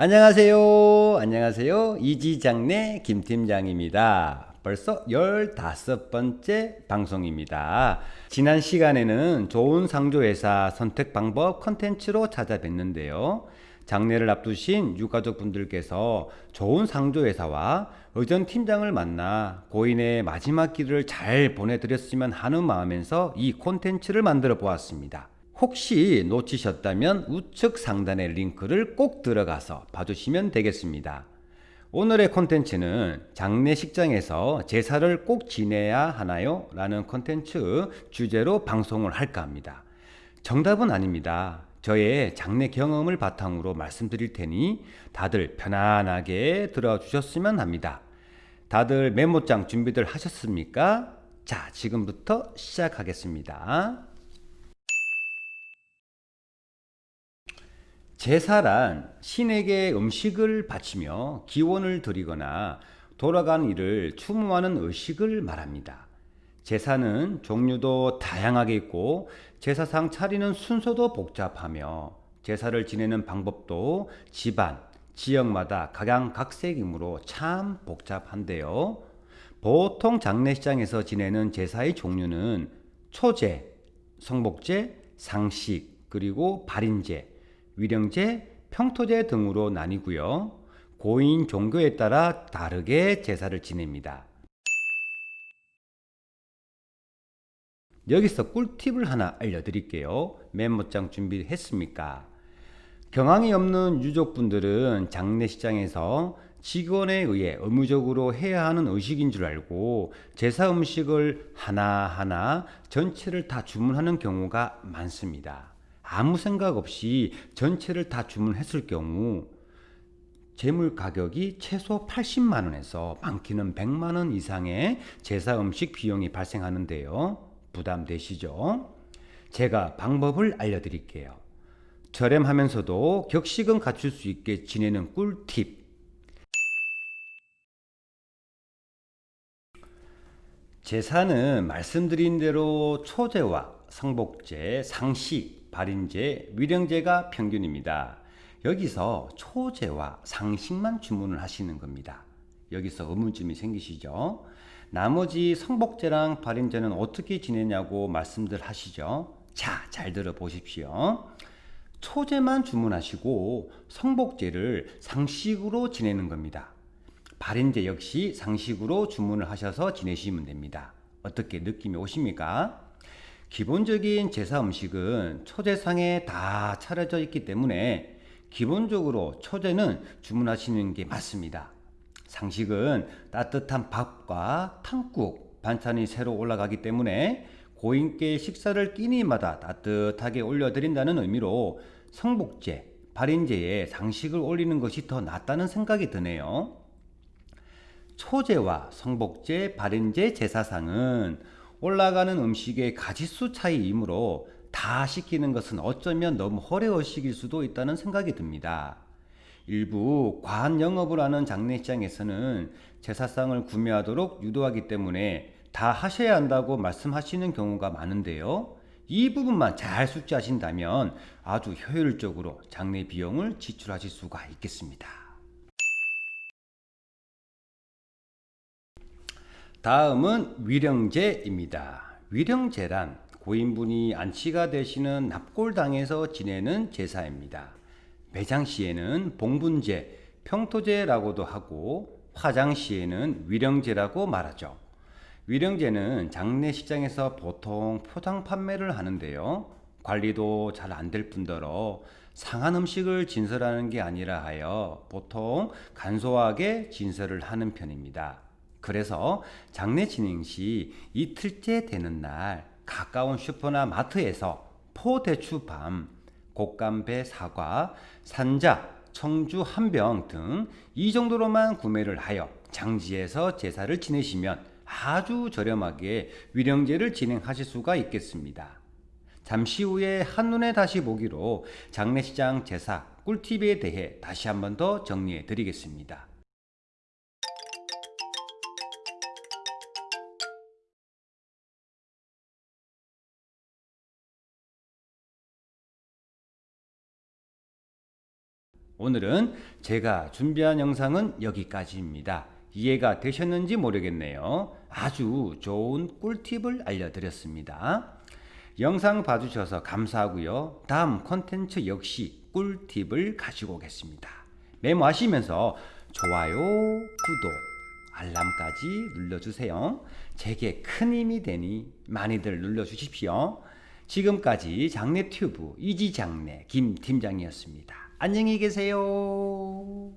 안녕하세요. 안녕하세요. 이지장내 김팀장입니다. 벌써 15번째 방송입니다. 지난 시간에는 좋은 상조회사 선택 방법 컨텐츠로 찾아뵀는데요. 장례를 앞두신 유가족분들께서 좋은 상조회사와 의전 팀장을 만나 고인의 마지막 길을 잘 보내드렸으면 하는 마음에서 이 콘텐츠를 만들어 보았습니다. 혹시 놓치셨다면 우측 상단의 링크를 꼭 들어가서 봐주시면 되겠습니다. 오늘의 콘텐츠는 장례식장에서 제사를 꼭 지내야 하나요? 라는 콘텐츠 주제로 방송을 할까 합니다. 정답은 아닙니다. 저의 장례 경험을 바탕으로 말씀드릴 테니 다들 편안하게 들어주셨으면 합니다. 다들 메모장 준비들 하셨습니까? 자, 지금부터 시작하겠습니다. 제사란 신에게 음식을 바치며 기원을 드리거나 돌아간 이를 추모하는 의식을 말합니다. 제사는 종류도 다양하게 있고 제사상 차리는 순서도 복잡하며 제사를 지내는 방법도 집안, 지역마다 각양각색이므로 참 복잡한데요. 보통 장례식장에서 지내는 제사의 종류는 초제, 성복제, 상식, 그리고 발인제, 위령제, 평토제 등으로 나뉘고요. 고인 종교에 따라 다르게 제사를 지냅니다. 여기서 꿀팁을 하나 알려드릴게요. 메모장 준비했습니까? 경황이 없는 유족분들은 장례식장에서 직원에 의해 의무적으로 해야 하는 의식인 줄 알고 제사 음식을 하나하나 전체를 다 주문하는 경우가 많습니다. 아무 생각 없이 전체를 다 주문했을 경우 재물 가격이 최소 80만 원에서 많기는 100만 원 이상의 제사 음식 비용이 발생하는데요. 부담되시죠? 제가 방법을 알려드릴게요. 저렴하면서도 격식은 갖출 수 있게 지내는 꿀팁. 제사는 말씀드린 대로 초제와 성복제, 상식, 발인제, 위령제가 평균입니다. 여기서 초제와 상식만 주문을 하시는 겁니다. 여기서 의문점이 생기시죠? 나머지 성복제랑 발인제는 어떻게 지내냐고 말씀들 하시죠? 자, 잘 들어보십시오. 초제만 주문하시고 성복제를 상식으로 지내는 겁니다. 발인제 역시 상식으로 주문을 하셔서 지내시면 됩니다. 어떻게 느낌이 오십니까? 기본적인 제사 음식은 초제상에 다 차려져 있기 때문에 기본적으로 초제는 주문하시는 게 맞습니다. 상식은 따뜻한 밥과 탕국, 반찬이 새로 올라가기 때문에 고인께 식사를 끼니마다 따뜻하게 올려드린다는 의미로 성복제, 발인제에 상식을 올리는 것이 더 낫다는 생각이 드네요. 초제와 성복제, 발인제 제사상은 올라가는 음식의 가지수 차이이므로 다 시키는 것은 어쩌면 너무 허례의식일 수도 있다는 생각이 듭니다. 일부 과한 영업을 하는 장례식장에서는 제사상을 구매하도록 유도하기 때문에 다 하셔야 한다고 말씀하시는 경우가 많은데요. 이 부분만 잘 숙지하신다면 아주 효율적으로 장례 비용을 지출하실 수가 있겠습니다. 다음은 위령제입니다. 위령제란 고인분이 안치가 되시는 납골당에서 지내는 제사입니다. 매장시에는 봉분제, 평토제라고도 하고 화장시에는 위령제라고 말하죠. 위령제는 장례식장에서 보통 포장 판매를 하는데요. 관리도 잘 안 될 뿐더러 상한 음식을 진설하는 게 아니라 하여 보통 간소하게 진설을 하는 편입니다. 그래서 장례 진행 시 이틀째 되는 날 가까운 슈퍼나 마트에서 포대추밤, 곶감배 사과, 산자, 청주 한 병 등 이 정도로만 구매를 하여 장지에서 제사를 지내시면 아주 저렴하게 위령제를 진행하실 수가 있겠습니다. 잠시 후에 한눈에 다시 보기로 장례식장 제사 꿀팁에 대해 다시 한번 더 정리해 드리겠습니다. 오늘은 제가 준비한 영상은 여기까지입니다. 이해가 되셨는지 모르겠네요. 아주 좋은 꿀팁을 알려드렸습니다. 영상 봐주셔서 감사하고요. 다음 콘텐츠 역시 꿀팁을 가지고 오겠습니다. 메모하시면서 좋아요, 구독, 알람까지 눌러주세요. 제게 큰 힘이 되니 많이들 눌러주십시오. 지금까지 장례튜브 이지장례 김팀장이었습니다. 안녕히 계세요.